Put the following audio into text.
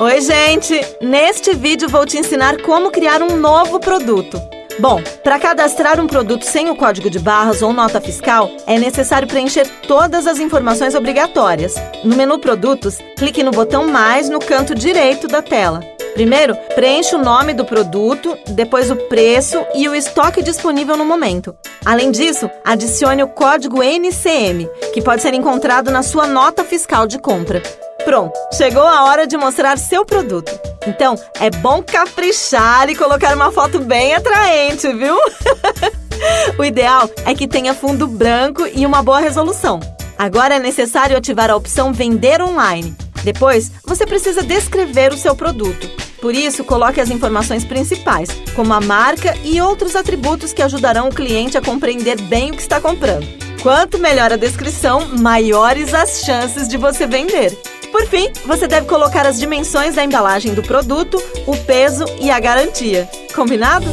Oi, gente! Neste vídeo vou te ensinar como criar um novo produto. Bom, para cadastrar um produto sem o código de barras ou nota fiscal, é necessário preencher todas as informações obrigatórias. No menu Produtos, clique no botão Mais no canto direito da tela. Primeiro, preencha o nome do produto, depois o preço e o estoque disponível no momento. Além disso, adicione o código NCM, que pode ser encontrado na sua nota fiscal de compra. Pronto, chegou a hora de mostrar seu produto. Então, é bom caprichar e colocar uma foto bem atraente, viu? o ideal é que tenha fundo branco e uma boa resolução. Agora é necessário ativar a opção Vender Online. Depois, você precisa descrever o seu produto. Por isso, coloque as informações principais, como a marca e outros atributos que ajudarão o cliente a compreender bem o que está comprando. Quanto melhor a descrição, maiores as chances de você vender. Por fim, você deve colocar as dimensões da embalagem do produto, o peso e a garantia. Combinado?